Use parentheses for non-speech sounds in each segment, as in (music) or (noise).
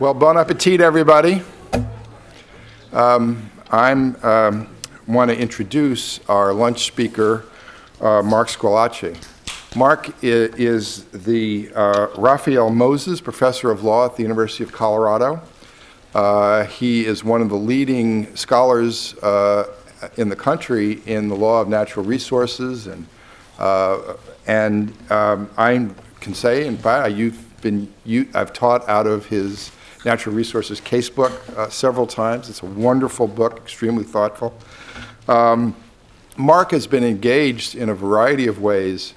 Well, bon appetit, everybody. Um, I'm um, want to introduce our lunch speaker, uh, Mark Squillace. Mark i- is the uh, Raphael Moses Professor of Law at the University of Colorado. Uh, he is one of the leading scholars uh, in the country in the law of natural resources, and uh, and um, I can say, in fact, you've been you, I've taught out of his natural resources casebook uh, several times. It's a wonderful book, extremely thoughtful. Um, Mark has been engaged in a variety of ways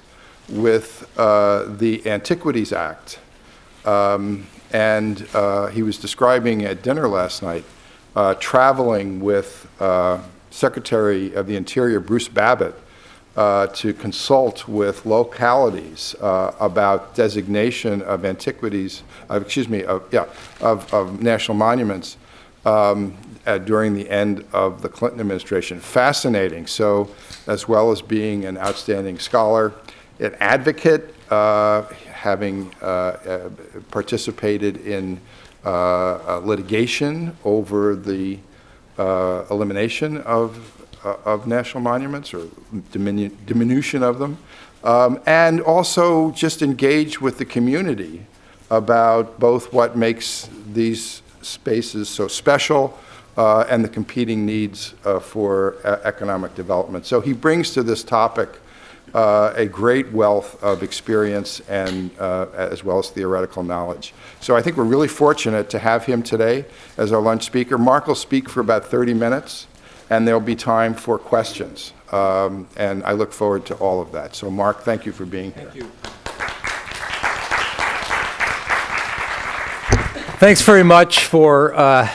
with uh, the Antiquities Act. Um, and uh, he was describing at dinner last night uh, traveling with uh, Secretary of the Interior Bruce Babbitt uh, to consult with localities uh, about designation of antiquities, uh, excuse me, of, yeah, of, of national monuments um, during the end of the Clinton administration. Fascinating. So, as well as being an outstanding scholar, an advocate, uh, having uh, uh, participated in litigation over the elimination of, of national monuments or diminu- diminution of them, um, and also just engage with the community about both what makes these spaces so special uh, and the competing needs uh, for uh, economic development. So he brings to this topic uh, a great wealth of experience and uh, as well as theoretical knowledge. So I think we're really fortunate to have him today as our lunch speaker. Mark will speak for about 30 minutes, and there'll be time for questions. Um, and I look forward to all of that. So Mark, thank you for being here. Thank you. Thanks very much for uh,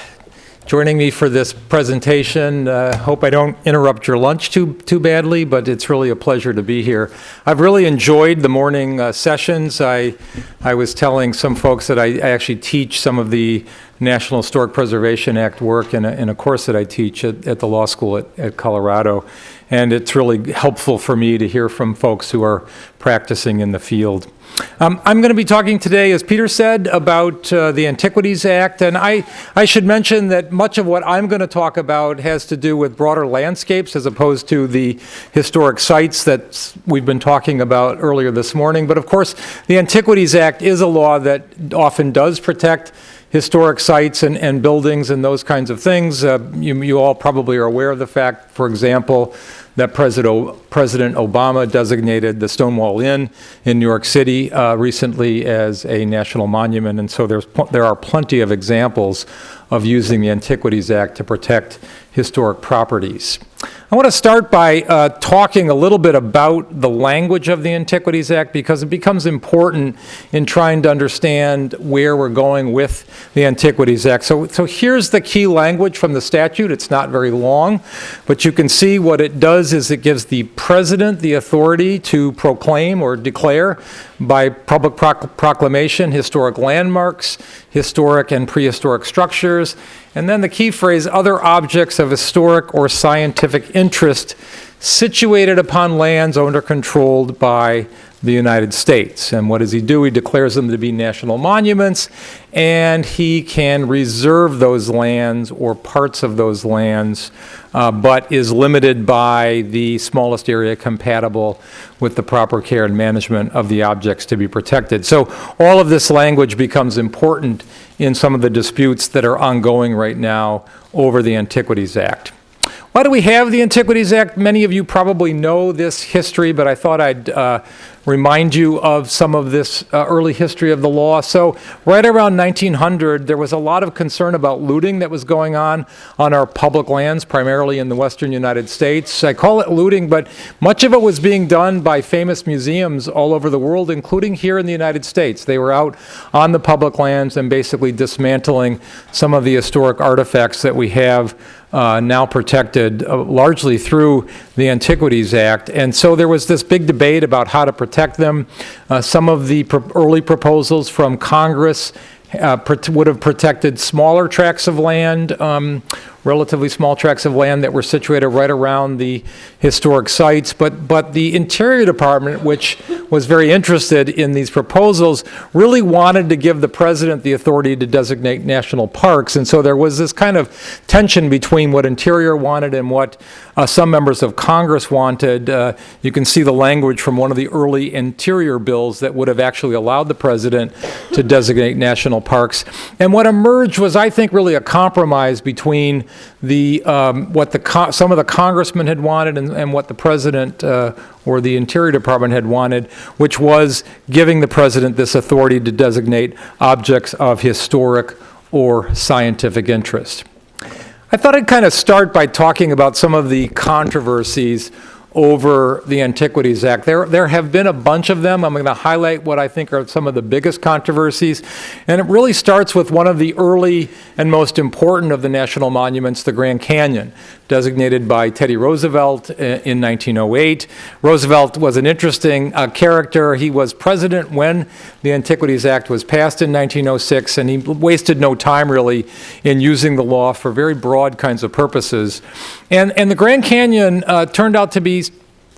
joining me for this presentation. Uh, Hope I don't interrupt your lunch too, too badly, but it's really a pleasure to be here. I've really enjoyed the morning uh, sessions. I, I was telling some folks that I I actually teach some of the National Historic Preservation Act work in a, in a course that I teach at, at the law school at, at Colorado. And it's really helpful for me to hear from folks who are practicing in the field. Um, I'm going to be talking today, as Peter said, about uh, the Antiquities Act, and I, I should mention that much of what I'm going to talk about has to do with broader landscapes as opposed to the historic sites that we've been talking about earlier this morning. But of course, the Antiquities Act is a law that often does protect historic sites and, and buildings and those kinds of things. Uh, you, you all probably are aware of the fact, for example, that President, President Obama designated the Stonewall Inn in New York City uh, recently as a national monument, and so there's, there are plenty of examples of using the Antiquities Act to protect historic properties. I want to start by uh, talking a little bit about the language of the Antiquities Act because it becomes important in trying to understand where we're going with the Antiquities Act. So, so here's the key language from the statute. It's not very long, but you can see what it does is it gives the president the authority to proclaim or declare by public proc- proclamation historic landmarks, historic and prehistoric structures, and then the key phrase, other objects of historic or scientific interest situated upon lands owned or controlled by the United States. And what does he do? He declares them to be national monuments, and he can reserve those lands or parts of those lands, uh, but is limited by the smallest area compatible with the proper care and management of the objects to be protected. So all of this language becomes important in some of the disputes that are ongoing right now over the Antiquities Act. Why do we have the Antiquities Act? Many of you probably know this history, but I thought I'd uh, remind you of some of this uh, early history of the law. So, right around 1900, there was a lot of concern about looting that was going on on our public lands, primarily in the western United States. I call it looting, but much of it was being done by famous museums all over the world, including here in the United States. They were out on the public lands and basically dismantling some of the historic artifacts that we have uh, now protected uh, largely through the Antiquities Act. And so there was this big debate about how to protect them. Uh, some of the pro- early proposals from Congress uh, would have protected smaller tracts of land um, relatively small tracts of land that were situated right around the historic sites. But, but the Interior Department, which was very interested in these proposals, really wanted to give the president the authority to designate national parks. And so there was this kind of tension between what Interior wanted and what uh, some members of Congress wanted. Uh, you can see the language from one of the early Interior bills that would have actually allowed the president to designate national parks. And what emerged was, I think, really a compromise between the um, what the some of the congressmen had wanted and, and what the president uh, or the Interior Department had wanted, which was giving the president this authority to designate objects of historic or scientific interest. I thought I'd kind of start by talking about some of the controversies over the Antiquities Act. There, there have been a bunch of them. I'm going to highlight what I think are some of the biggest controversies. And it really starts with one of the early and most important of the national monuments, the Grand Canyon, designated by Teddy Roosevelt in 1908. Roosevelt was an interesting uh, character. He was president when the Antiquities Act was passed in 1906, and he wasted no time really in using the law for very broad kinds of purposes. And, and the Grand Canyon uh, turned out to be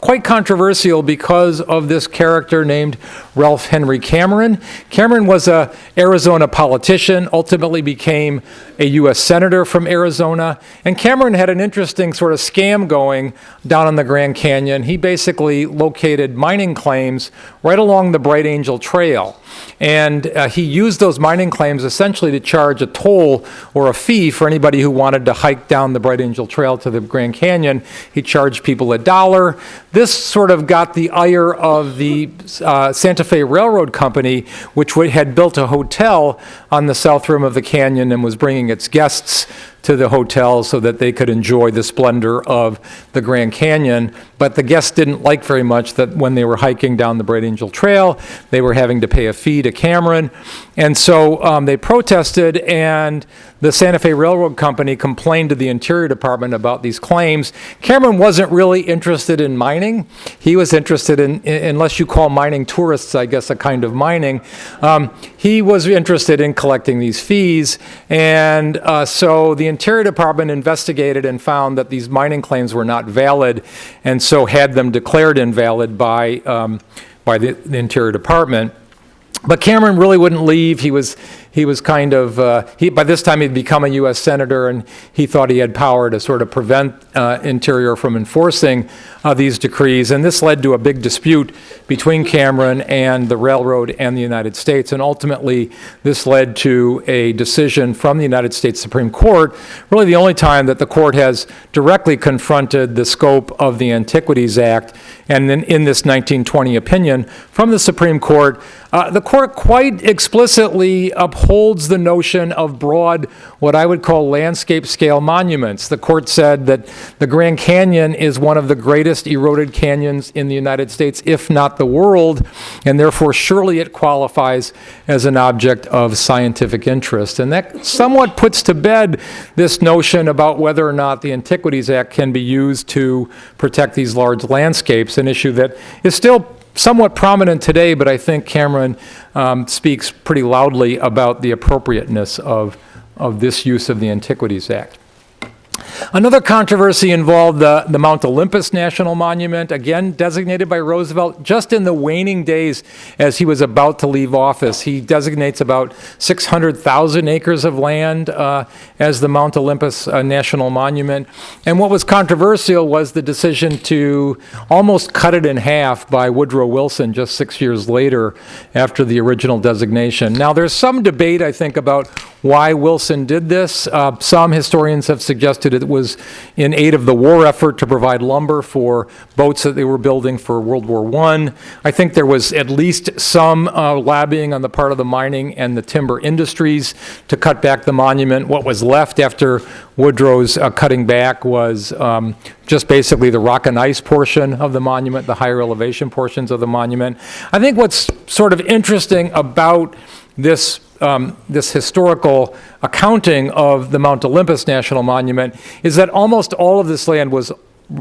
quite controversial because of this character named Ralph Henry Cameron. Cameron was a Arizona politician, ultimately became a U.S. senator from Arizona, and Cameron had an interesting sort of scam going down in the Grand Canyon. He basically located mining claims right along the Bright Angel Trail. And uh, he used those mining claims essentially to charge a toll or a fee for anybody who wanted to hike down the Bright Angel Trail to the Grand Canyon. He charged people a dollar. This sort of got the ire of the uh, Santa Fe Railroad Company, which had built a hotel on the south rim of the canyon and was bringing its guests to the hotel so that they could enjoy the splendor of the Grand Canyon. But the guests didn't like very much that when they were hiking down the Bright Angel Trail, they were having to pay a fee to Cameron. And so um, they protested, and the Santa Fe Railroad Company complained to the Interior Department about these claims. Cameron wasn't really interested in mining. He was interested in, unless you call mining tourists, I guess, a kind of mining. Um, he was interested in collecting these fees. And uh, so the Interior Department investigated and found that these mining claims were not valid, and so had them declared invalid by, um, by the, the Interior Department. But Cameron really wouldn't leave. He was he was kind of, uh, he, by this time he'd become a U.S. Senator and he thought he had power to sort of prevent uh, Interior from enforcing uh, these decrees. And this led to a big dispute between Cameron and the railroad and the United States. And ultimately, this led to a decision from the United States Supreme Court, really the only time that the court has directly confronted the scope of the Antiquities Act. And then in this 1920 opinion from the Supreme Court, uh, the court quite explicitly upholds upholds the notion of broad, what I would call landscape scale monuments. The court said that the Grand Canyon is one of the greatest eroded canyons in the United States, if not the world, and therefore surely it qualifies as an object of scientific interest. And that somewhat puts to bed this notion about whether or not the Antiquities Act can be used to protect these large landscapes, an issue that is still somewhat prominent today, but I think Cameron um, speaks pretty loudly about the appropriateness of, of this use of the Antiquities Act. Another controversy involved the, the Mount Olympus National Monument, again designated by Roosevelt just in the waning days as he was about to leave office. He designates about 600,000 acres of land uh, as the Mount Olympus uh, National Monument. And what was controversial was the decision to almost cut it in half by Woodrow Wilson just six years later after the original designation. Now, there's some debate, I think, about why Wilson did this. Uh, some historians have suggested it was in aid of the war effort to provide lumber for boats that they were building for World War I. I think there was at least some uh, lobbying on the part of the mining and the timber industries to cut back the monument. What was left after Woodrow's uh, cutting back was um, just basically the rock and ice portion of the monument, the higher elevation portions of the monument. I think what's sort of interesting about this um, this historical accounting of the Mount Olympus National Monument is that almost all of this land was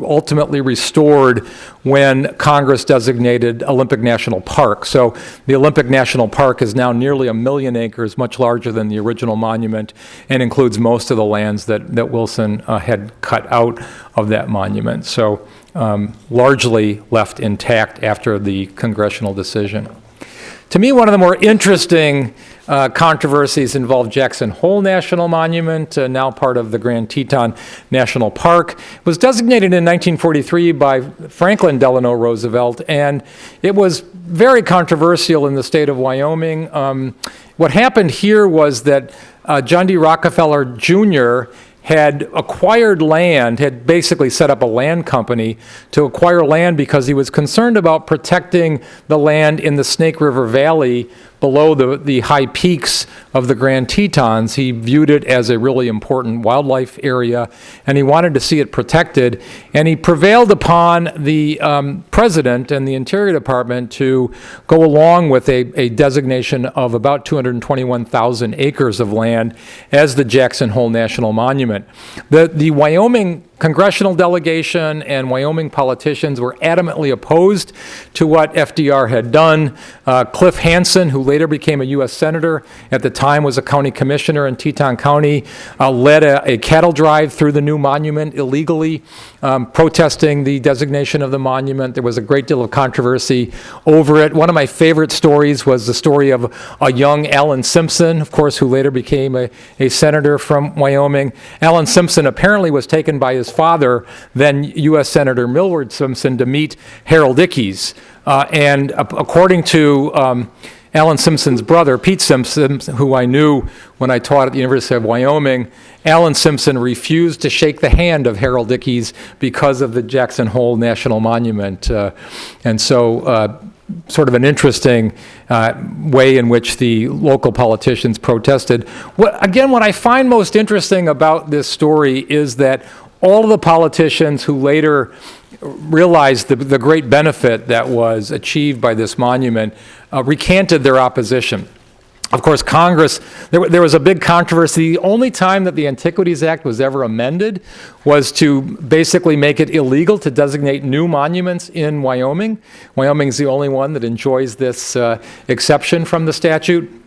ultimately restored when Congress designated Olympic National Park. So the Olympic National Park is now nearly a million acres, much larger than the original monument, and includes most of the lands that, that Wilson uh, had cut out of that monument. So um, largely left intact after the congressional decision. To me, one of the more interesting uh, controversies involved Jackson Hole National Monument, uh, now part of the Grand Teton National Park. It was designated in 1943 by Franklin Delano Roosevelt, and it was very controversial in the state of Wyoming. Um, what happened here was that uh, John D. Rockefeller Jr had acquired land, had basically set up a land company to acquire land because he was concerned about protecting the land in the Snake River Valley below the, the high peaks of the Grand Tetons. He viewed it as a really important wildlife area, and he wanted to see it protected. And he prevailed upon the um, president and the Interior Department to go along with a, a designation of about 221,000 acres of land as the Jackson Hole National Monument. The, the Wyoming congressional delegation and Wyoming politicians were adamantly opposed to what FDR had done. Uh, Cliff Hansen, who later became a U.S. Senator, at the time was a county commissioner in Teton County, uh, led a, a, cattle drive through the new monument illegally, um, protesting the designation of the monument. There was a great deal of controversy over it. One of my favorite stories was the story of a young Alan Simpson, of course, who later became a, a senator from Wyoming. Alan Simpson apparently was taken by his father, then U.S. Senator Milward Simpson, to meet Harold Ickes. Uh, and according to um, Alan Simpson's brother, Pete Simpson, who I knew when I taught at the University of Wyoming, Alan Simpson refused to shake the hand of Harold Ickes because of the Jackson Hole National Monument. Uh, and so, uh, sort of an interesting uh, way in which the local politicians protested. What, again, what I find most interesting about this story is that all of the politicians who later realized the, the great benefit that was achieved by this monument uh, recanted their opposition. Of course, Congress, there, there, was a big controversy. The only time that the Antiquities Act was ever amended was to basically make it illegal to designate new monuments in Wyoming. Wyoming is the only one that enjoys this uh, exception from the statute.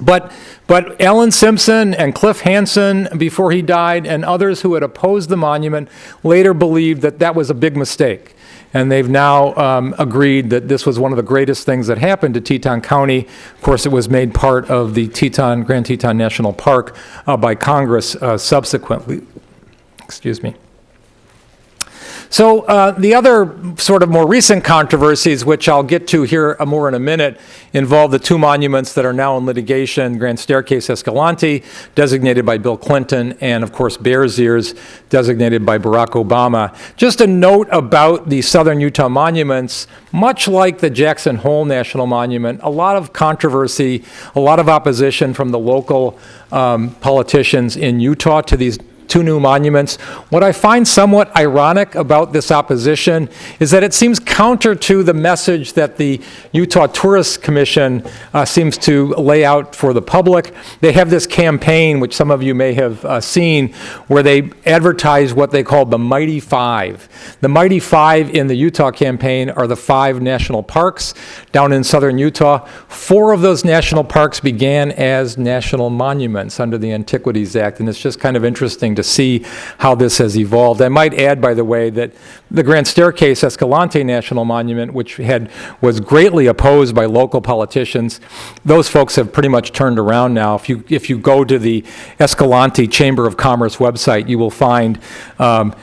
But, but Alan Simpson and Cliff Hansen, before he died, and others who had opposed the monument later believed that that was a big mistake. And they've now um, agreed that this was one of the greatest things that happened to Teton County. Of course, it was made part of the Teton, Grand Teton National Park uh, by Congress uh, subsequently. Excuse me. So uh, the other sort of more recent controversies, which I'll get to here more in a minute, involve the two monuments that are now in litigation, Grand Staircase Escalante, designated by Bill Clinton, and of course Bears Ears, designated by Barack Obama. Just a note about the Southern Utah monuments, much like the Jackson Hole National Monument, a lot of controversy, a lot of opposition from the local um, politicians in Utah to these two new monuments. What I find somewhat ironic about this opposition is that it seems counter to the message that the Utah Tourist Commission uh, seems to lay out for the public. They have this campaign, which some of you may have uh, seen, where they advertise what they call the Mighty Five. The Mighty Five in the Utah campaign are the five national parks down in southern Utah. Four of those national parks began as national monuments under the Antiquities Act, and it's just kind of interesting to see how this has evolved. I might add, by the way, that the Grand Staircase Escalante National Monument, which had was greatly opposed by local politicians, those folks have pretty much turned around now. If you if you go to the Escalante Chamber of Commerce website, you will find um,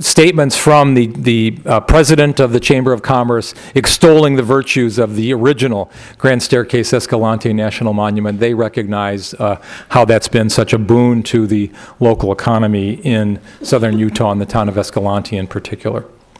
statements from the, the uh, president of the Chamber of Commerce extolling the virtues of the original Grand Staircase Escalante National Monument. They recognize uh, how that's been such a boon to the local economy in southern Utah and the town of Escalante in particular.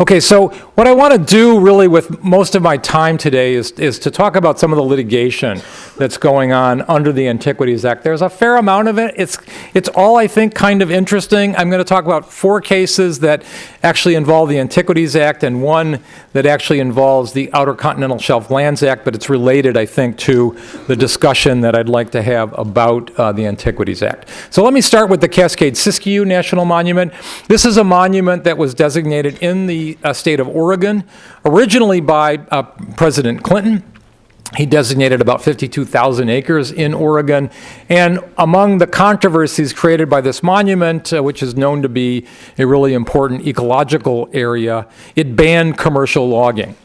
Okay, so what I want to do really with most of my time today is, is to talk about some of the litigation that's going on under the Antiquities Act. There's a fair amount of it. It's, it's all, I think, kind of interesting. I'm going to talk about four cases that actually involve the Antiquities Act and one that actually involves the Outer Continental Shelf Lands Act, but it's related, I think, to the discussion that I'd like to have about uh, the Antiquities Act. So let me start with the Cascade Siskiyou National Monument. This is a monument that was designated in the uh, state of Oregon, originally by uh, President Clinton. He designated about 52,000 acres in Oregon. And among the controversies created by this monument, uh, which is known to be a really important ecological area, it banned commercial logging.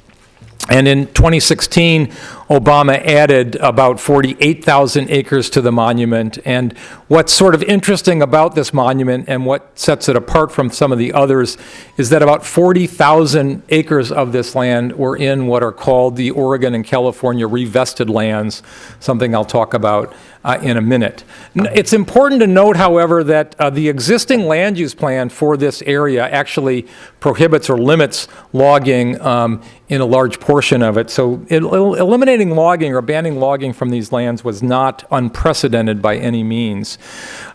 And in 2016, Obama added about 48,000 acres to the monument. And what's sort of interesting about this monument and what sets it apart from some of the others is that about 40,000 acres of this land were in what are called the Oregon and California revested lands, something I'll talk about uh, in a minute. It's important to note, however, that uh, the existing land use plan for this area actually prohibits or limits logging um, in a large portion of it. So it- eliminating logging or banning logging from these lands was not unprecedented by any means.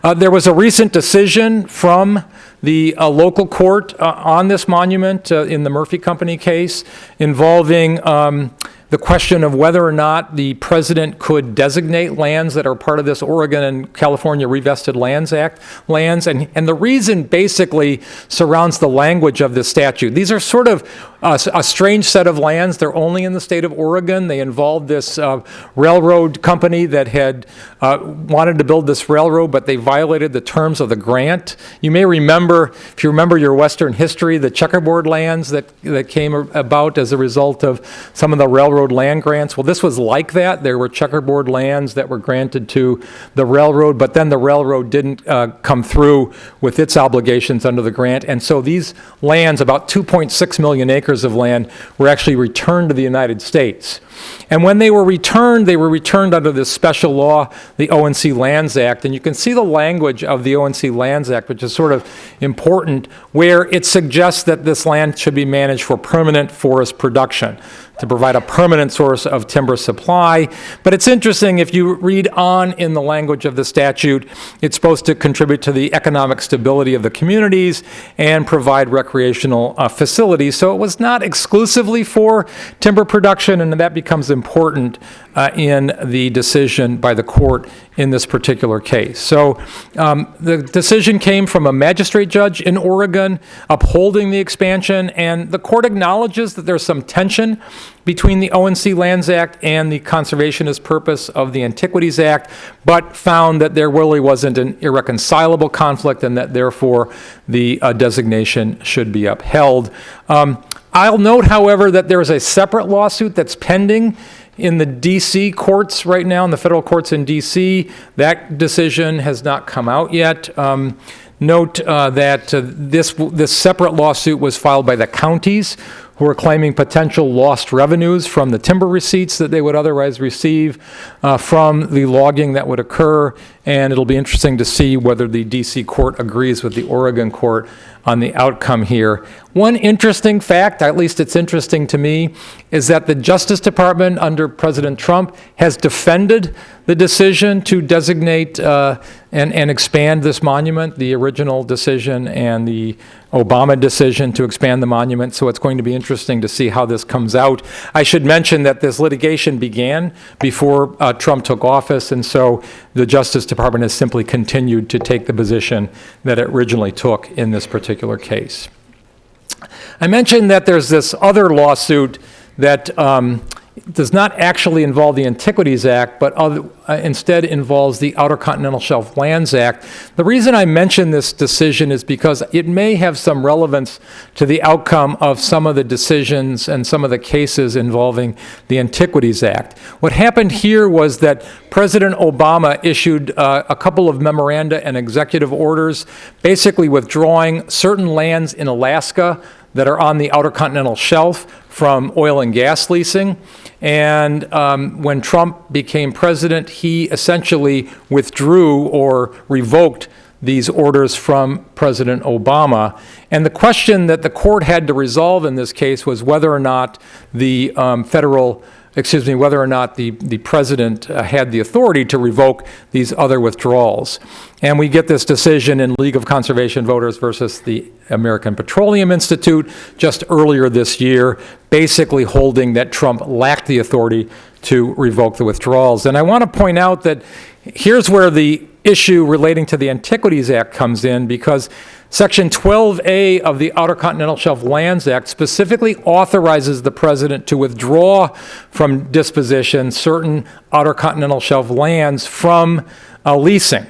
Uh, There was a recent decision from the uh, local court uh, on this monument uh, in the Murphy Company case involving um, the question of whether or not the president could designate lands that are part of this Oregon and California Revested Lands Act lands. And, and the reason basically surrounds the language of this statute. These are sort of uh, a strange set of lands. They're only in the state of Oregon. They involved this uh, railroad company that had uh, wanted to build this railroad, but they violated the terms of the grant. You may remember, if you remember your Western history, the checkerboard lands that, that came about as a result of some of the railroad land grants. Well, this was like that. There were checkerboard lands that were granted to the railroad, but then the railroad didn't uh, come through with its obligations under the grant. And so these lands, about 2.6 million acres of land, were actually returned to the United States. And when they were returned, they were returned under this special law, the O&C Lands Act. And you can see the language of the O&C Lands Act, which is sort of important, where it suggests that this land should be managed for permanent forest production to provide a permanent source of timber supply. But it's interesting, if you read on in the language of the statute, it's supposed to contribute to the economic stability of the communities and provide recreational uh, facilities. So it was not exclusively for timber production, and that becomes important uh, in the decision by the court in this particular case. So um, the decision came from a magistrate judge in Oregon upholding the expansion, and the court acknowledges that there's some tension between the O&C Lands Act and the conservationist purpose of the Antiquities Act, but found that there really wasn't an irreconcilable conflict and that therefore the uh, designation should be upheld. Um, I'll note, however, that there is a separate lawsuit that's pending in the DC courts right now, in the federal courts in DC. That decision has not come out yet. Um, Note uh, that uh, this, this separate lawsuit was filed by the counties who are claiming potential lost revenues from the timber receipts that they would otherwise receive uh, from the logging that would occur. And it'll be interesting to see whether the DC court agrees with the Oregon court on the outcome here. One interesting fact, at least it's interesting to me, is that the Justice Department under President Trump has defended the decision to designate uh, and, and expand this monument, the original decision and the Obama decision to expand the monument. So it's going to be interesting to see how this comes out. I should mention that this litigation began before uh, Trump took office, and so the Justice Department has simply continued to take the position that it originally took in this particular case. I mentioned that there's this other lawsuit that um, does not actually involve the Antiquities Act, but other, uh, instead involves the Outer Continental Shelf Lands Act. The reason I mention this decision is because it may have some relevance to the outcome of some of the decisions and some of the cases involving the Antiquities Act. What happened here was that President Obama issued uh, a couple of memoranda and executive orders, basically withdrawing certain lands in Alaska that are on the Outer Continental Shelf from oil and gas leasing. And um, when Trump became president, he essentially withdrew or revoked these orders from President Obama. And the question that the court had to resolve in this case was whether or not the um, federal excuse me, whether or not the, the president uh, had the authority to revoke these other withdrawals. And we get this decision in League of Conservation Voters versus the American Petroleum Institute just earlier this year, basically holding that Trump lacked the authority to revoke the withdrawals. And I want to point out that here's where the issue relating to the Antiquities Act comes in because Section 12A of the Outer Continental Shelf Lands Act specifically authorizes the president to withdraw from disposition certain Outer Continental Shelf lands from uh, leasing,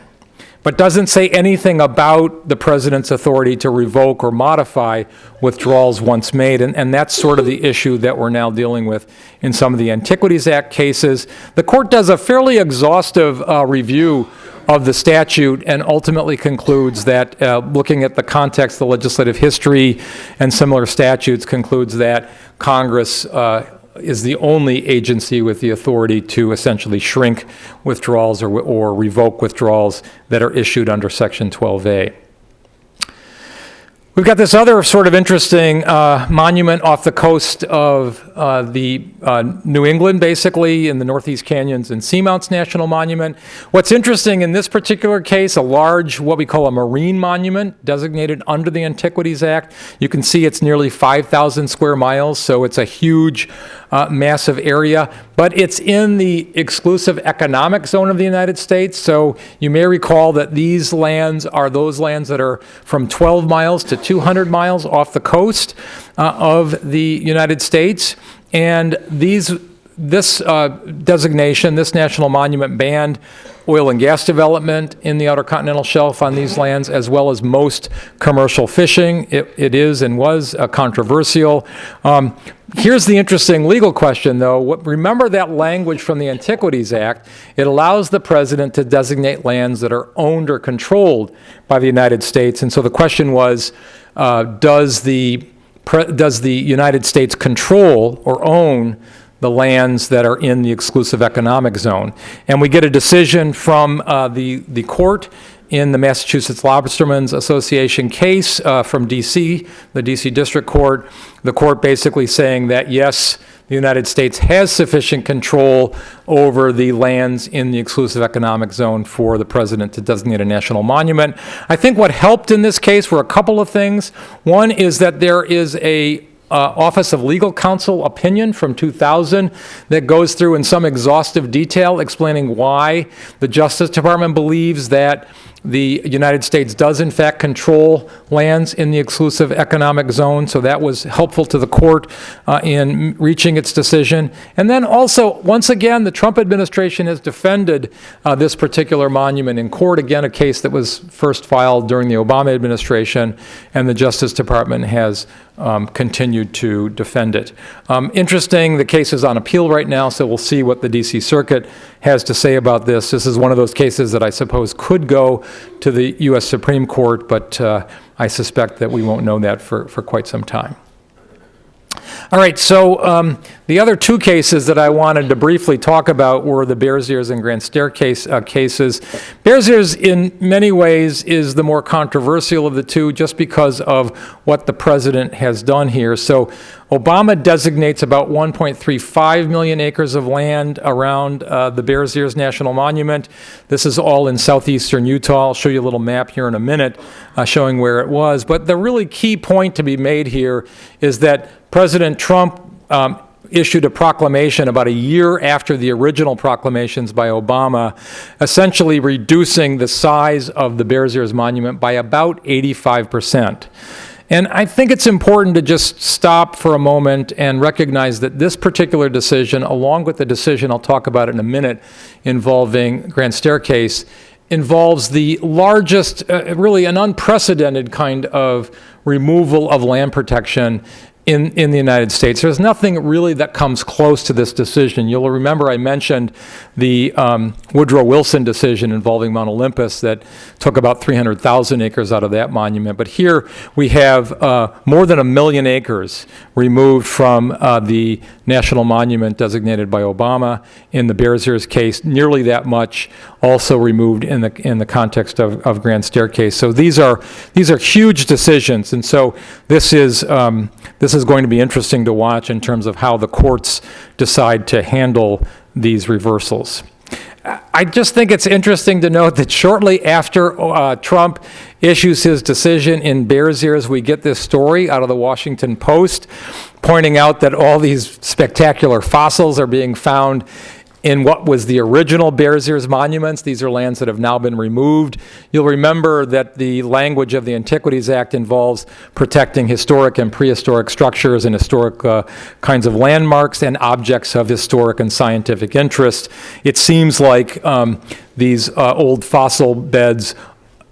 but doesn't say anything about the president's authority to revoke or modify withdrawals once made. And, and that's sort of the issue that we're now dealing with in some of the Antiquities Act cases. The court does a fairly exhaustive uh, review of the statute and ultimately concludes that, uh, looking at the context, the legislative history, and similar statutes, concludes that Congress uh, is the only agency with the authority to essentially shrink withdrawals or, or revoke withdrawals that are issued under Section 12A. We've got this other sort of interesting uh, monument off the coast of uh, the uh, New England, basically, in the Northeast Canyons and Seamounts National Monument. What's interesting in this particular case, a large, what we call a marine monument, designated under the Antiquities Act. You can see it's nearly 5,000 square miles, so it's a huge, uh, massive area. But it's in the exclusive economic zone of the United States. So you may recall that these lands are those lands that are from 12 miles to 200 miles off the coast uh, of the United States. And these, this uh, designation, this national monument banned oil and gas development in the Outer Continental Shelf on these lands, as well as most commercial fishing. It, it is and was uh, controversial. Um, here's the interesting legal question, though. What, remember that language from the Antiquities Act. It allows the president to designate lands that are owned or controlled by the United States. And so the question was, uh, does the does the United States control or own the lands that are in the exclusive economic zone. And we get a decision from uh, the, the court in the Massachusetts Lobstermen's Association case uh, from D.C., the D.C. District Court. The court basically saying that, yes, the United States has sufficient control over the lands in the exclusive economic zone for the president to designate a national monument. I think what helped in this case were a couple of things. One is that there is a uh, Office of Legal Counsel opinion from 2000 that goes through in some exhaustive detail explaining why the Justice Department believes that the United States does in fact control lands in the exclusive economic zone, so that was helpful to the court uh, in reaching its decision. And then also, once again, the Trump administration has defended uh, this particular monument in court. Again, a case that was first filed during the Obama administration, and the Justice Department has um, continued to defend it. Um, interesting, the case is on appeal right now, so we'll see what the D.C. Circuit has to say about this. This is one of those cases that I suppose could go to the U.S. Supreme Court, but uh, I suspect that we won't know that for, for quite some time. All right, so um, the other two cases that I wanted to briefly talk about were the Bears Ears and Grand Staircase uh, cases. Bears Ears, in many ways, is the more controversial of the two just because of what the president has done here. So Obama designates about 1.35 million acres of land around uh, the Bears Ears National Monument. This is all in southeastern Utah. I'll show you a little map here in a minute uh, showing where it was. But the really key point to be made here is that President Trump um, issued a proclamation about a year after the original proclamations by Obama, essentially reducing the size of the Bears Ears Monument by about 85 percent. And I think it's important to just stop for a moment and recognize that this particular decision, along with the decision I'll talk about in a minute involving Grand Staircase, involves the largest, uh, really an unprecedented kind of removal of land protection in, in the United States. There's nothing really that comes close to this decision. You'll remember I mentioned the um, Woodrow Wilson decision involving Mount Olympus that took about 300,000 acres out of that monument. But here we have uh, more than a million acres removed from uh, the national monument designated by Obama. In the Bears Ears case, nearly that much also removed in the, in the context of, of Grand Staircase. So these are, these are huge decisions, and so this is, um, this is going to be interesting to watch in terms of how the courts decide to handle these reversals. I just think it's interesting to note that shortly after uh, Trump issues his decision in Bears Ears, we get this story out of the Washington Post pointing out that all these spectacular fossils are being found in what was the original Bears Ears monuments. These are lands that have now been removed. You'll remember that the language of the Antiquities Act involves protecting historic and prehistoric structures and historic uh, kinds of landmarks and objects of historic and scientific interest. It seems like um, these uh, old fossil beds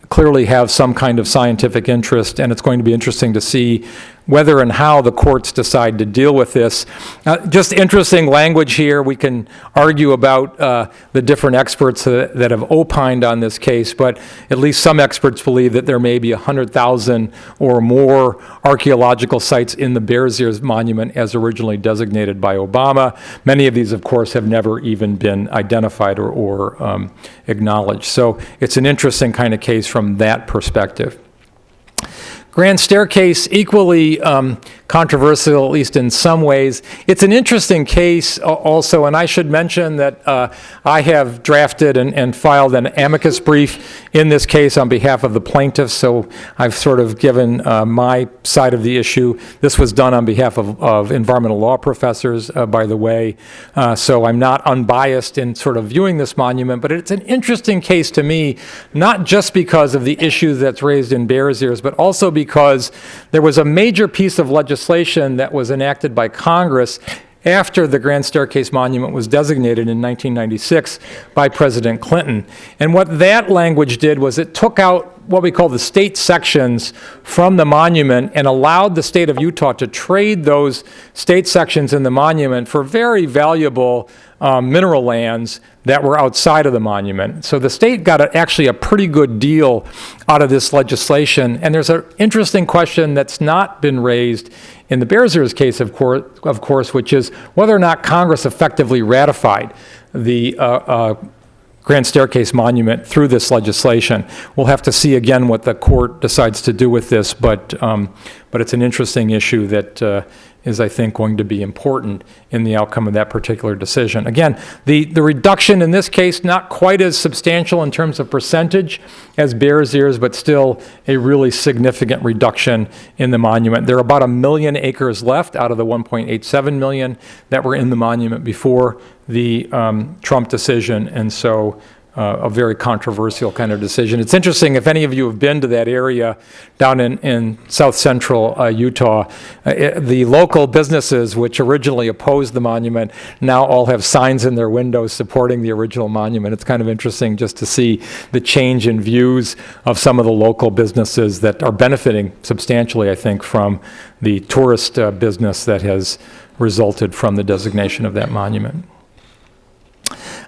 clearly have some kind of scientific interest, and it's going to be interesting to see whether and how the courts decide to deal with this. Uh, just interesting language here. We can argue about uh, the different experts that, that have opined on this case, but at least some experts believe that there may be 100,000 or more archaeological sites in the Bears Ears Monument as originally designated by Obama. Many of these, of course, have never even been identified or, or um, acknowledged. So it's an interesting kind of case from that perspective. Grand Staircase, equally um, controversial, at least in some ways. It's an interesting case also, and I should mention that uh, I have drafted and, and, filed an amicus brief in this case on behalf of the plaintiffs, so I've sort of given uh, my side of the issue. This was done on behalf of, of environmental law professors, uh, by the way, uh, so I'm not unbiased in sort of viewing this monument, but it's an interesting case to me, not just because of the issue that's raised in Bears Ears, but also because there was a major piece of legislation that was enacted by Congress after the Grand Staircase Monument was designated in 1996 by President Clinton. And what that language did was it took out what we call the state sections from the monument and allowed the state of Utah to trade those state sections in the monument for very valuable um, mineral lands that were outside of the monument. So the state got a, actually a pretty good deal out of this legislation. And there's an interesting question that's not been raised in the Bears Ears case, of course, of course, which is whether or not Congress effectively ratified the uh, uh, Grand Staircase Monument through this legislation. We'll have to see again what the court decides to do with this, but, um, but it's an interesting issue that uh, is, I think, going to be important in the outcome of that particular decision. Again, the, the reduction in this case, not quite as substantial in terms of percentage as Bears Ears, but still a really significant reduction in the monument. There are about a million acres left out of the 1.87 million that were in the monument before the um, Trump decision, and so uh, a very controversial kind of decision. It's interesting, if any of you have been to that area down in, in south central uh, Utah, uh, it, the local businesses which originally opposed the monument now all have signs in their windows supporting the original monument. It's kind of interesting just to see the change in views of some of the local businesses that are benefiting substantially, I think, from the tourist uh, business that has resulted from the designation of that monument.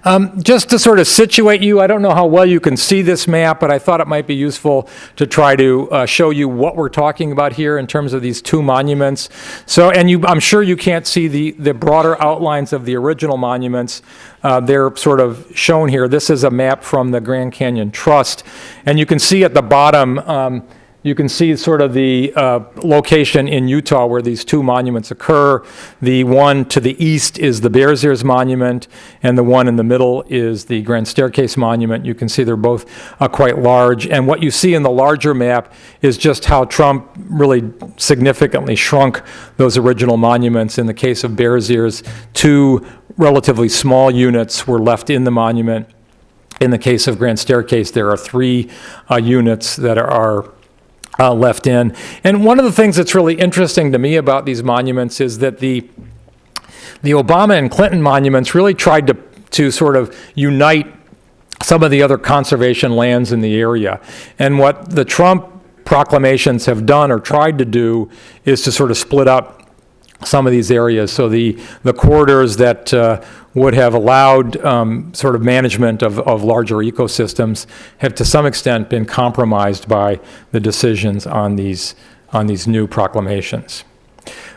Um, just to sort of situate you, I don't know how well you can see this map, but I thought it might be useful to try to uh, show you what we're talking about here in terms of these two monuments. So, and you, I'm sure you can't see the, the broader outlines of the original monuments. Uh, they're sort of shown here. This is a map from the Grand Canyon Trust, and you can see at the bottom, um, you can see sort of the uh, location in Utah where these two monuments occur. The one to the east is the Bears Ears Monument, and the one in the middle is the Grand Staircase Monument. You can see they're both uh, quite large. And what you see in the larger map is just how Trump really significantly shrunk those original monuments. In the case of Bears Ears, two relatively small units were left in the monument. In the case of Grand Staircase, there are three uh, units that are uh, left in. And one of the things that's really interesting to me about these monuments is that the, the Obama and Clinton monuments really tried to, to sort of unite some of the other conservation lands in the area. And what the Trump proclamations have done or tried to do is to sort of split up some of these areas. So the, the corridors that uh, would have allowed um, sort of management of, of larger ecosystems have to some extent been compromised by the decisions on these, on these new proclamations.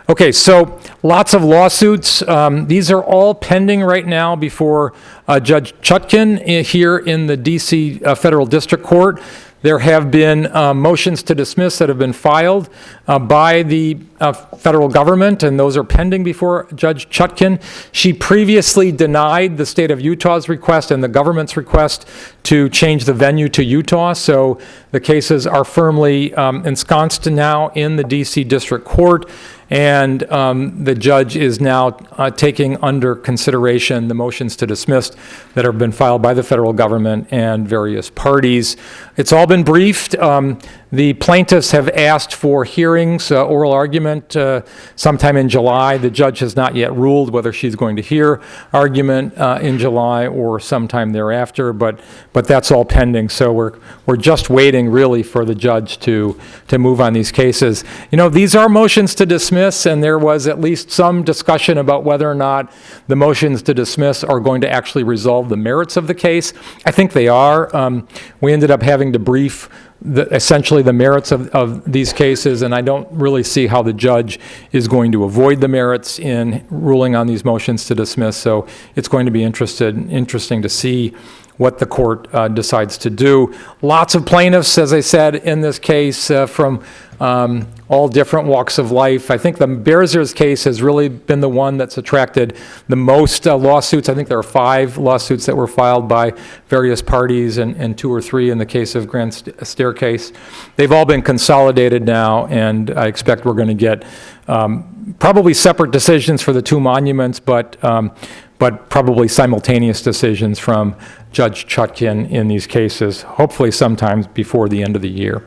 Okay, so lots of lawsuits. Um, These are all pending right now before uh, Judge Chutkan here in the DC uh, Federal District Court. There have been uh, motions to dismiss that have been filed uh, by the uh, federal government, and those are pending before Judge Chutkan. She previously denied the state of Utah's request and the government's request to change the venue to Utah, so the cases are firmly um, ensconced now in the DC District Court. And um, the judge is now uh, taking under consideration the motions to dismiss that have been filed by the federal government and various parties. It's all been briefed. Um, The plaintiffs have asked for hearings, uh, oral argument uh, sometime in July. The judge has not yet ruled whether she's going to hear argument uh, in July or sometime thereafter, but, but that's all pending. So we're, we're just waiting really for the judge to, to move on these cases. You know, these are motions to dismiss, and there was at least some discussion about whether or not the motions to dismiss are going to actually resolve the merits of the case. I think they are. Um, We ended up having to brief the- essentially the merits of, of these cases, and I don't really see how the judge is going to avoid the merits in ruling on these motions to dismiss, so it's going to be interested, interesting to see what the court uh, decides to do. Lots of plaintiffs, as I said, in this case, uh, from um, all different walks of life. I think the Bears Ears case has really been the one that's attracted the most uh, lawsuits. I think there are five lawsuits that were filed by various parties and, and two or three in the case of Grand St- Staircase. They've all been consolidated now, and I expect we're going to get um, probably separate decisions for the two monuments, but, um, but probably simultaneous decisions from Judge Chutkan in these cases, hopefully sometimes before the end of the year.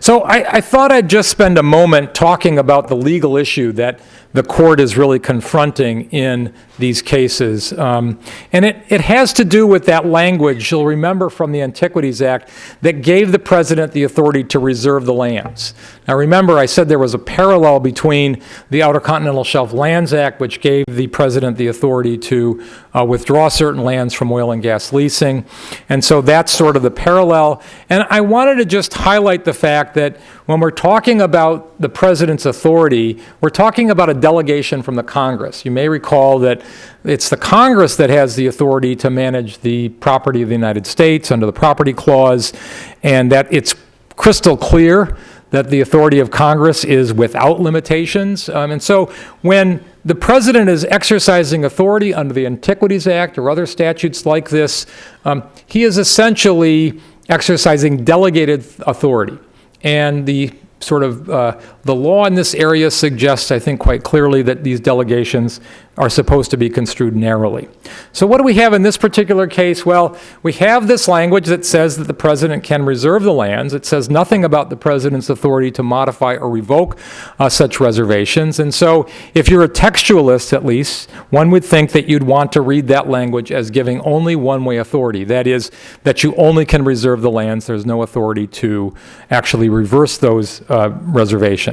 So I, I thought I'd just spend a moment talking about the legal issue that the court is really confronting in these cases. Um, and it, it has to do with that language, you'll remember from the Antiquities Act, that gave the president the authority to reserve the lands. Now remember, I said there was a parallel between the Outer Continental Shelf Lands Act, which gave the president the authority to uh, withdraw certain lands from oil and gas leasing. And so that's sort of the parallel. And I wanted to just highlight the fact that when we're talking about the president's authority, we're talking about a delegation from the Congress. You may recall that it's the Congress that has the authority to manage the property of the United States under the Property Clause, and that it's crystal clear that the authority of Congress is without limitations. Um, and so when the president is exercising authority under the Antiquities Act or other statutes like this, um, he is essentially exercising delegated authority. And the sort of, uh, the law in this area suggests, I think quite clearly, that these delegations are supposed to be construed narrowly. So what do we have in this particular case? Well, we have this language that says that the president can reserve the lands. It says nothing about the president's authority to modify or revoke uh, such reservations. And so if you're a textualist, at least, one would think that you'd want to read that language as giving only one-way authority. That is, that you only can reserve the lands. There's no authority to actually reverse those uh, reservations.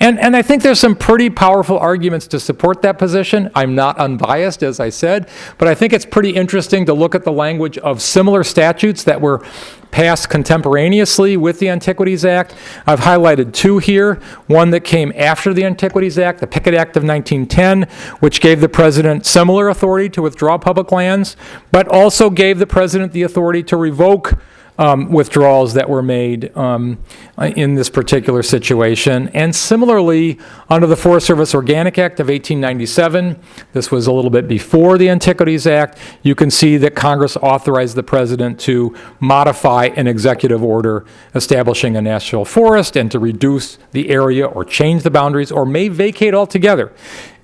And, and I think there's some pretty powerful arguments to support that position. I'm not unbiased, as I said, but I think it's pretty interesting to look at the language of similar statutes that were passed contemporaneously with the Antiquities Act. I've highlighted two here. One that came after the Antiquities Act, the Pickett Act of 1910, which gave the president similar authority to withdraw public lands, but also gave the president the authority to revoke um, withdrawals that were made um, in this particular situation. And similarly, under the Forest Service Organic Act of 1897, this was a little bit before the Antiquities Act, you can see that Congress authorized the president to modify an executive order establishing a national forest and to reduce the area or change the boundaries or may vacate altogether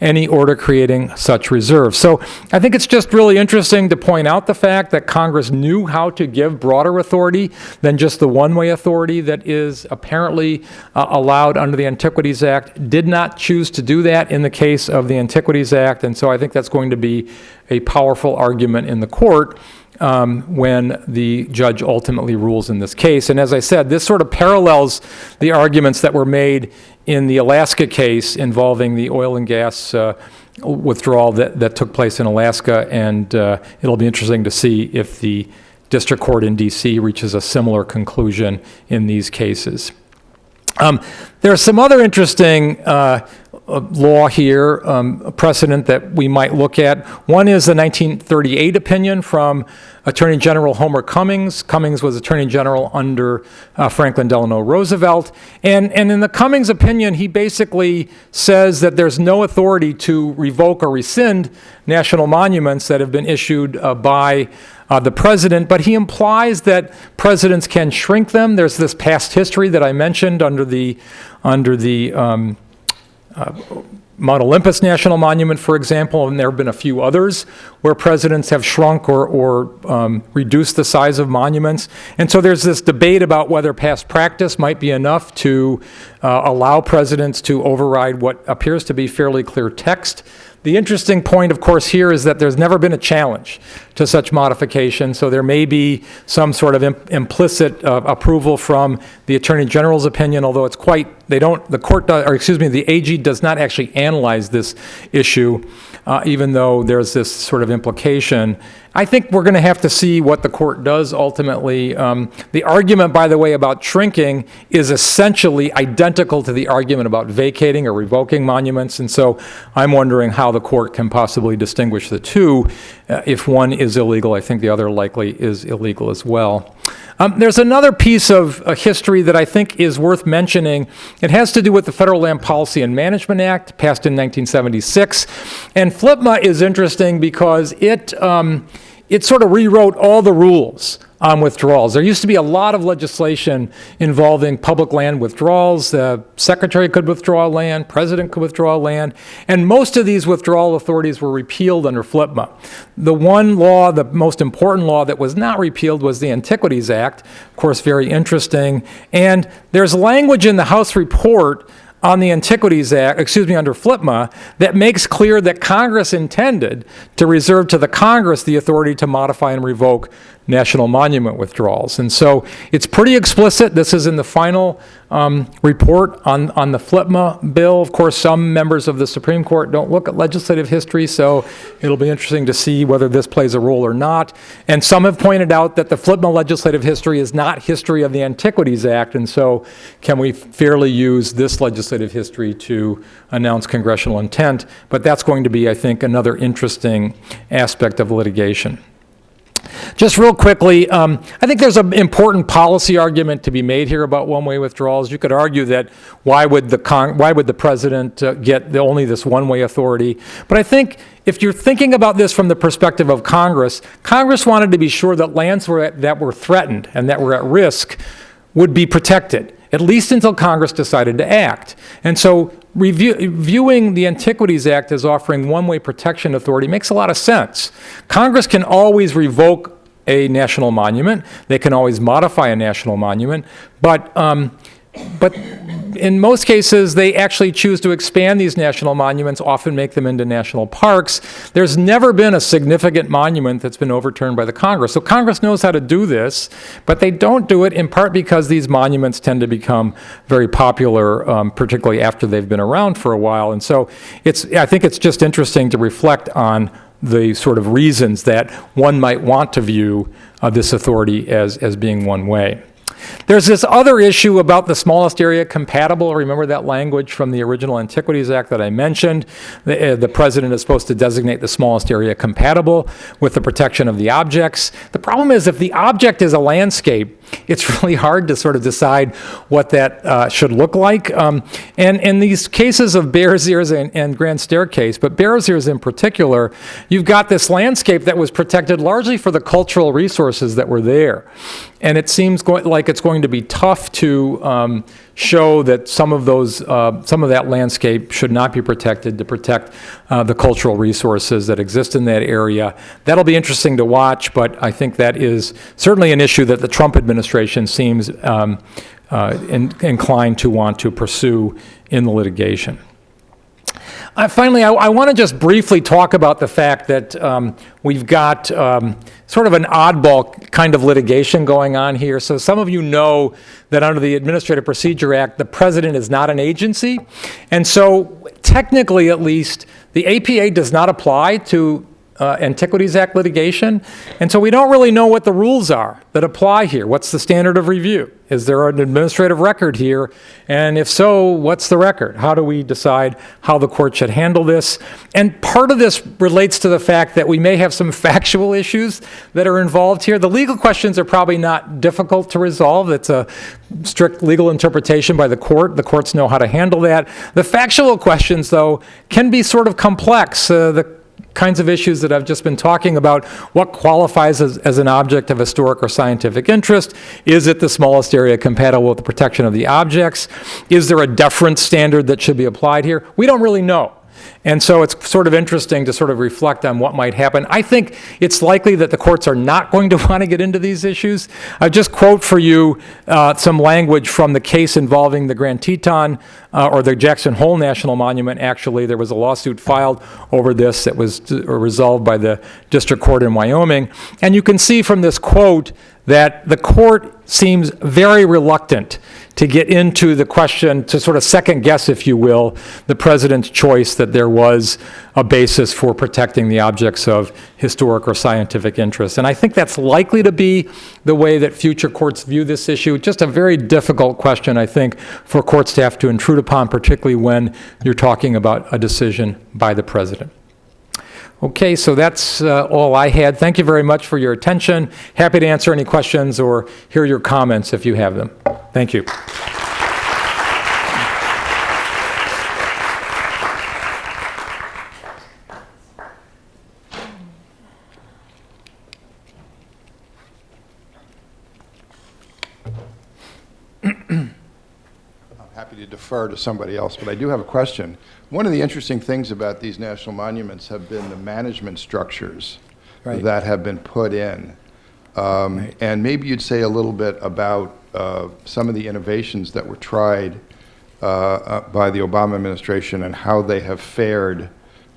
any order creating such reserves. So I think it's just really interesting to point out the fact that Congress knew how to give broader authority than just the one-way authority that is apparently uh, allowed under the Antiquities Act, did not choose to do that in the case of the Antiquities Act, and so I think that's going to be a powerful argument in the court um, when the judge ultimately rules in this case. And as I said, this sort of parallels the arguments that were made in the Alaska case involving the oil and gas uh, withdrawal that, that took place in Alaska, and uh, it'll be interesting to see if the district court in D.C. reaches a similar conclusion in these cases. Um, are some other interesting uh, law here, um, a precedent that we might look at. One is the 1938 opinion from Attorney General Homer Cummings. Cummings was Attorney General under uh, Franklin Delano Roosevelt. And, and in the Cummings opinion, he basically says that there's no authority to revoke or rescind national monuments that have been issued uh, by uh, the president, but he implies that presidents can shrink them. There's this past history that I mentioned under the, under the um, Mount Olympus National Monument, for example, and there have been a few others where presidents have shrunk or, or um, reduced the size of monuments. And so there's this debate about whether past practice might be enough to uh, allow presidents to override what appears to be fairly clear text. The interesting point, of course, here is that there's never been a challenge to such modification, so there may be some sort of im- implicit uh, approval from the Attorney General's opinion, although it's quite, they don't, the court, does- or excuse me, the AG does not actually analyze this issue, uh, even though there's this sort of implication. I think we're going to have to see what the court does ultimately. Um, The argument, by the way, about shrinking is essentially identical to the argument about vacating or revoking monuments, and so I'm wondering how the court can possibly distinguish the two. Uh, If one is illegal, I think the other likely is illegal as well. Um, There's another piece of uh, history that I think is worth mentioning. It has to do with the Federal Land Policy and Management Act, passed in 1976. And FLPMA is interesting because it, um, it sort of rewrote all the rules on withdrawals. There used to be a lot of legislation involving public land withdrawals. The secretary could withdraw land, president could withdraw land, and most of these withdrawal authorities were repealed under FLPMA. The one law, the most important law that was not repealed was the Antiquities Act, of course, very interesting. And there's language in the House report on the Antiquities Act, excuse me, under FLPMA, that makes clear that Congress intended to reserve to the Congress the authority to modify and revoke national monument withdrawals. And so it's pretty explicit. This is in the final um, report on, on the FLPMA bill. Of course, some members of the Supreme Court don't look at legislative history, so it'll be interesting to see whether this plays a role or not. And some have pointed out that the FLPMA legislative history is not history of the Antiquities Act, and so can we fairly use this legislative history to announce congressional intent? But that's going to be, I think, another interesting aspect of litigation. Just real quickly, um, I think there's an important policy argument to be made here about one-way withdrawals. You could argue that why would the why would the president uh, get the, only this one-way authority? But I think if you're thinking about this from the perspective of Congress, Congress wanted to be sure that lands were at, that were threatened and that were at risk would be protected at least until Congress decided to act. And so review, viewing the Antiquities Act as offering one-way protection authority makes a lot of sense. Congress can always revoke a national monument. They can always modify a national monument. But, um, but in most cases, they actually choose to expand these national monuments, often make them into national parks. There's never been a significant monument that's been overturned by the Congress. So Congress knows how to do this, but they don't do it in part because these monuments tend to become very popular, um, particularly after they've been around for a while. And so it's, I think it's just interesting to reflect on the sort of reasons that one might want to view uh, this authority as, as being one way. There's this other issue about the smallest area compatible. Remember that language from the original Antiquities Act that I mentioned? The, uh, the president is supposed to designate the smallest area compatible with the protection of the objects. The problem is if the object is a landscape, it's (laughs) really hard to sort of decide what that uh, should look like. Um, and in these cases of Bears Ears and, and Grand Staircase, but Bears Ears in particular, you've got this landscape that was protected largely for the cultural resources that were there. And it seems like it's going to be tough to um, show that some of those, uh, some of that landscape should not be protected to protect uh, the cultural resources that exist in that area. That'll be interesting to watch, but I think that is certainly an issue that the Trump administration seems um, uh, in- inclined to want to pursue in the litigation. Finally, I, I want to just briefly talk about the fact that um, we've got um, sort of an oddball kind of litigation going on here. So some of you know that under the Administrative Procedure Act, the president is not an agency. And so technically, at least, the APA does not apply to uh, Antiquities Act litigation, and so we don't really know what the rules are that apply here. What's the standard of review? Is there an administrative record here? And if so, what's the record? How do we decide how the court should handle this? And part of this relates to the fact that we may have some (laughs) factual issues that are involved here. The legal questions are probably not difficult to resolve. It's a strict legal interpretation by the court. The courts know how to handle that. The factual questions, though, can be sort of complex. Uh, the kinds of issues that I've just been talking about. What qualifies as, as, an object of historic or scientific interest? Is it the smallest area compatible with the protection of the objects? Is there a deference standard that should be applied here? We don't really know. And so it's sort of interesting to sort of reflect on what might happen. I think it's likely that the courts are not going to (laughs) want to get into these issues. I just quote for you uh, some language from the case involving the Grand Teton uh, or the Jackson Hole National Monument. Actually, there was a lawsuit filed over this that was resolved by the district court in Wyoming. And you can see from this quote that the court seems very reluctant to get into the question, to sort of second guess, if you will, the president's choice that there was a basis for protecting the objects of historic or scientific interest. And I think that's likely to be the way that future courts view this issue. Just a very difficult question, I think, for courts to have to intrude upon, particularly when you're talking about a decision by the president. Okay, so that's uh, all I had. Thank you very much for your attention. Happy to answer any questions or hear your comments if you have them. Thank you. I'm happy to defer to somebody else, but I do have a question. One of the interesting things about these national monuments have been the management structures Right. that have been put in. Um, Right. And maybe you'd say a little bit about uh, some of the innovations that were tried uh, uh, by the Obama administration and how they have fared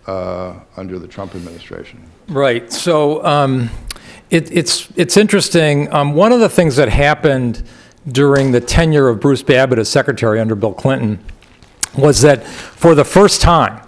uh, under the Trump administration. Right. So um, it, it's it's interesting. Um, one of the things that happened during the tenure of Bruce Babbitt as secretary under Bill Clinton was that for the first time,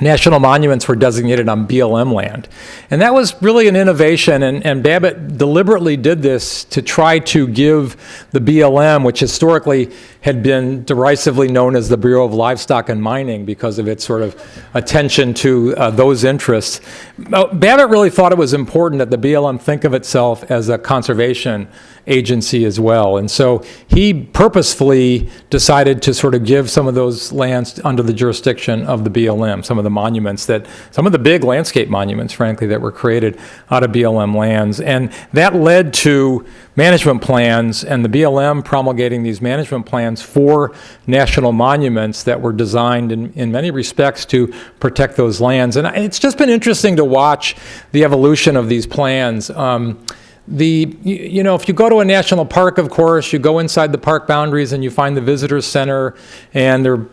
national monuments were designated on BLM land. And that was really an innovation, and, and Babbitt deliberately did this to try to give the BLM, which historically had been derisively known as the Bureau of Livestock and Mining because of its sort of attention to uh, those interests. Babbitt really thought it was important that the BLM think of itself as a conservation agency as well. And so he purposefully decided to sort of give some of those lands under the jurisdiction of the BLM, some of the monuments that, some of the big landscape monuments, frankly, that were created out of BLM lands. And that led to management plans and the BLM promulgating these management plans for national monuments that were designed in, in many respects to protect those lands. And it's just been interesting to watch the evolution of these plans. Um, the, you know, if you go to a national park, of course, you go inside the park boundaries and you find the visitor center and there are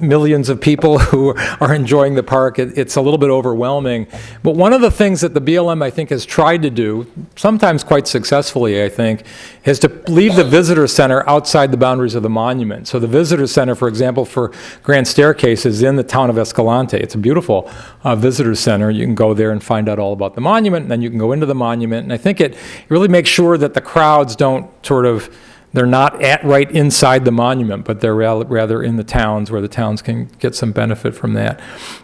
millions of people (laughs) who are enjoying the park. It, it's a little bit overwhelming. But one of the things that the BLM, I think, has tried to do, sometimes quite successfully, I think, is to leave the visitor center outside the boundaries of the monument. So the visitor center, for example, for Grand Staircase is in the town of Escalante. It's a beautiful uh, visitor center. You can go there and find out all about the monument, and then you can go into the monument. And I think it really makes sure that the crowds don't sort of they're not at right inside the monument, but they're rather in the towns where the towns can get some benefit from that.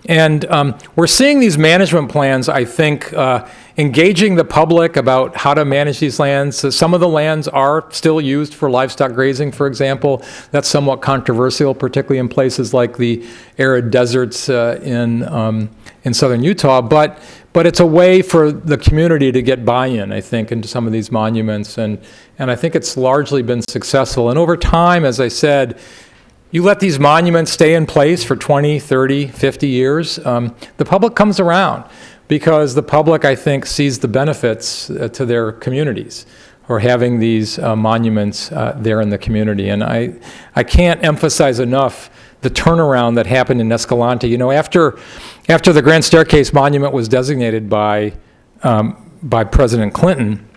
And um, we're seeing these management plans, I think, uh, engaging the public about how to manage these lands. So some of the lands are still used for livestock grazing, for example. That's somewhat controversial, particularly in places like the arid deserts uh, in, um, in southern Utah. But but it's a way for the community to get buy-in, I think, into some of these monuments, and, and I think it's largely been successful. And over time, as I said, you let these monuments stay in place for 20, 30, 50 years, um, the public comes around because the public, I think, sees the benefits uh, to their communities or having these uh, monuments uh, there in the community. And I, I can't emphasize enough the turnaround that happened in Escalante. You know, after, after the Grand Staircase Monument was designated by, um, by President Clinton,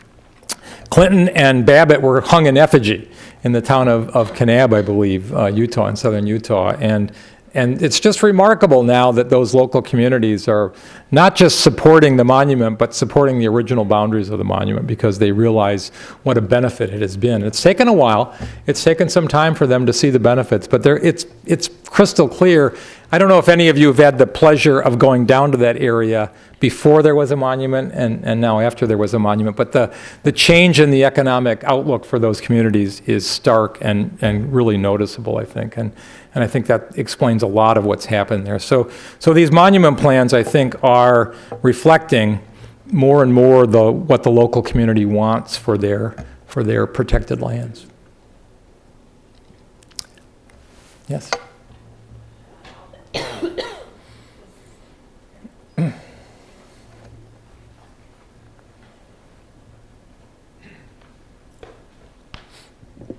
Clinton and Babbitt were hung in effigy in the town of, of Kanab, I believe, uh, Utah, in southern Utah. And And it's just remarkable now that those local communities are not just supporting the monument, but supporting the original boundaries of the monument because they realize what a benefit it has been. It's taken a while. It's taken some time for them to see the benefits, but it's, it's crystal clear. I don't know if any of you have had the pleasure of going down to that area before there was a monument and, and now after there was a monument, but the, the change in the economic outlook for those communities is stark and, and really noticeable, I think. And, and I think that explains a lot of what's happened there. So, so these monument plans, I think, are reflecting more and more the, what the local community wants for their, for their protected lands. Yes?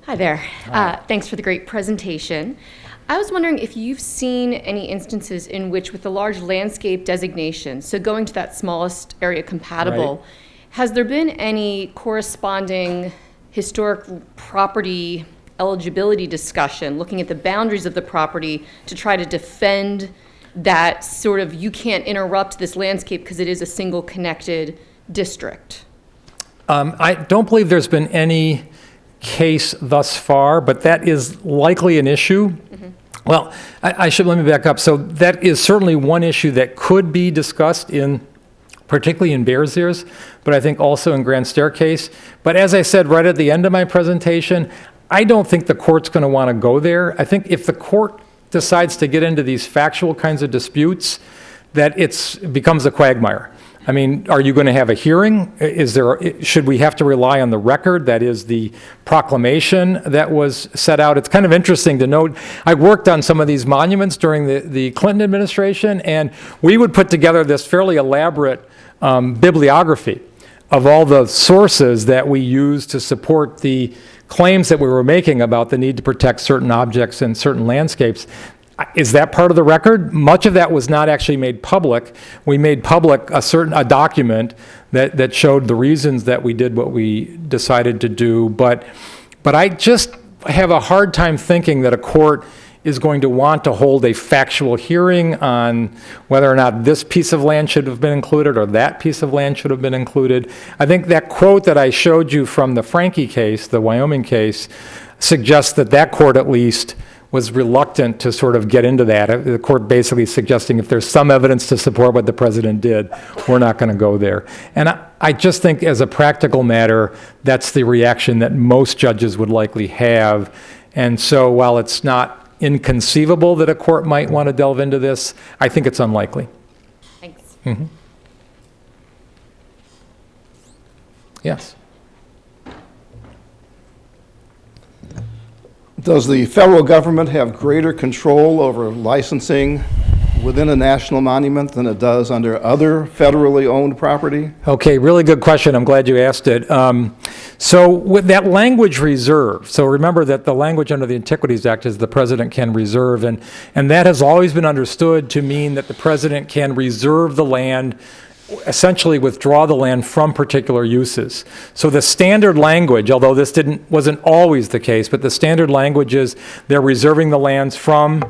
Hi there. Uh, Thanks for the great presentation. I was wondering if you've seen any instances in which with the large landscape designation, so going to that smallest area compatible, Right. has there been any corresponding historic property eligibility discussion, looking at the boundaries of the property to try to defend that sort of, you can't interrupt this landscape because it is a single connected district? Um, I don't believe there's been any case thus far, but that is likely an issue. Well, I I should, let me back up. So that is certainly one issue that could be discussed in, particularly in Bears Ears, but I think also in Grand Staircase. But as I said right at the end of my presentation, I don't think the court's going to want to go there. I think if the court decides to get into these factual kinds of disputes, that it's, it becomes a quagmire. I mean, are you going to have a hearing? Is there, should we have to rely on the record, that is the proclamation that was set out? It's kind of interesting to note, I worked on some of these monuments during the, the Clinton administration, and we would put together this fairly elaborate um, bibliography of all the sources that we used to support the claims that we were making about the need to protect certain objects and certain landscapes. Is that part of the record? Much of that was not actually made public. We made public a certain, a document that, that showed the reasons that we did what we decided to do. But, but I just have a hard time thinking that a court is going to want to hold a factual hearing on whether or not this piece of land should have been included or that piece of land should have been included. I think that quote that I showed you from the Franke case, the Wyoming case, suggests that that court at least was reluctant to sort of get into that. The court basically suggesting if there's some evidence to support what the president did, we're not going to go there. And I, I just think as a practical matter, that's the reaction that most judges would likely have. And so while it's not inconceivable that a court might want to delve into this, I think it's unlikely. Thanks. Mm-hmm. Yes. Does the federal government have greater control over licensing within a national monument than it does under other federally owned property? Okay, really good question. I'm glad you asked it. Um, So with that language reserve, so remember that the language under the Antiquities Act is the president can reserve, and, and that has always been understood to mean that the president can reserve the land, essentially withdraw the land from particular uses. So the standard language, although this didn't, wasn't always the case, but the standard language is they're reserving the lands from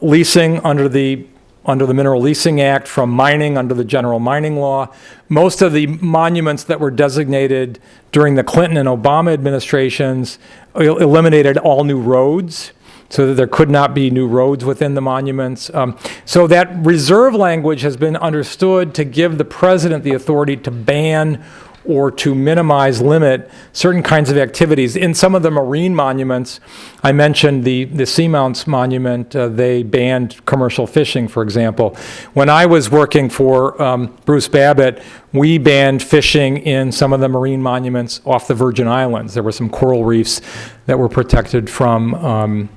leasing under the under the Mineral Leasing Act, from mining under the general mining law. Most of the monuments that were designated during the Clinton and Obama administrations el- eliminated all new roads so that there could not be new roads within the monuments. Um, So that reserve language has been understood to give the president the authority to ban or to minimize, limit certain kinds of activities. In some of the marine monuments, I mentioned the, the Seamounts Monument, uh, they banned commercial fishing, for example. When I was working for um, Bruce Babbitt, we banned fishing in some of the marine monuments off the Virgin Islands. There were some coral reefs that were protected from, um,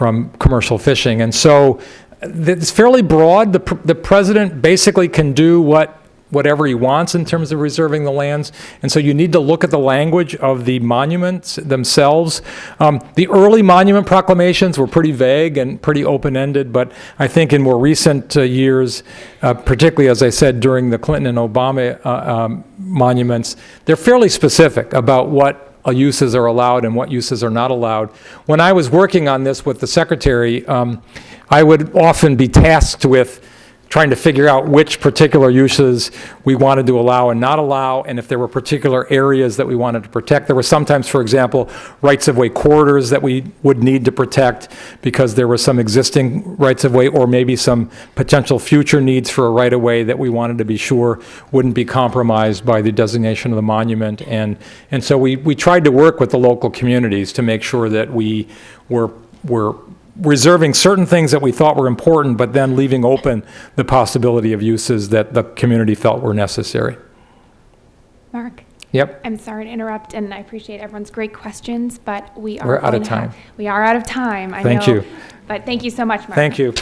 from commercial fishing. And so it's fairly broad. The, pr- the president basically can do what whatever he wants in terms of reserving the lands. And so you need to look at the language of the monuments themselves. Um, the early monument proclamations were pretty vague and pretty open-ended, but I think in more recent uh, years, uh, particularly as I said during the Clinton and Obama uh, um, monuments, they're fairly specific about what uses are allowed and what uses are not allowed. When I was working on this with the secretary, um, I would often be tasked with trying to figure out which particular uses we wanted to allow and not allow, and if there were particular areas that we wanted to protect. There were sometimes, for example, rights-of-way corridors that we would need to protect because there were some existing rights-of-way or maybe some potential future needs for a right-of-way that we wanted to be sure wouldn't be compromised by the designation of the monument. And, and so we, we tried to work with the local communities to make sure that we were, were reserving certain things that we thought were important, but then leaving open the possibility of uses that the community felt were necessary. Mark, Yep. I'm sorry to interrupt, and I appreciate everyone's great questions, but we are. We're out of have- time. We are out of time, I know. Thank you. But thank you so much, Mark. Thank you.